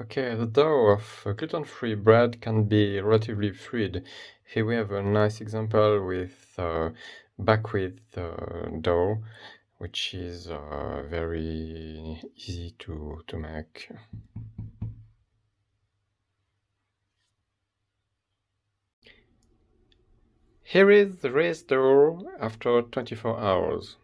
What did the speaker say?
Okay, the dough of gluten-free bread can be relatively fluid. Here we have a nice example with uh, buckwheat uh, dough, which is uh, very easy to, to make. Here is the raised dough after 24 hours.